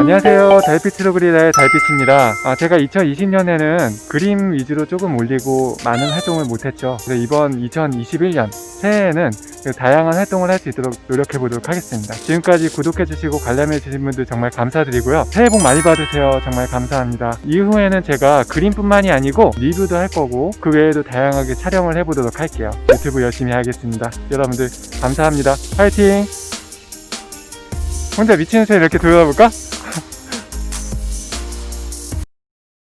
안녕하세요. 달빛트로그릴의 달빛입니다. 아, 제가 2020년에는 그림 위주로 조금 올리고 많은 활동을 못했죠. 그래서 이번 2021년 새해에는 그 다양한 활동을 할 수 있도록 노력해 보도록 하겠습니다. 지금까지 구독해 주시고 관람해 주신 분들 정말 감사드리고요. 새해 복 많이 받으세요. 정말 감사합니다. 이후에는 제가 그림뿐만이 아니고 리뷰도 할 거고 그 외에도 다양하게 촬영을 해 보도록 할게요. 유튜브 열심히 하겠습니다. 여러분들 감사합니다. 파이팅! 혼자 미치는 새 이렇게 돌아볼까?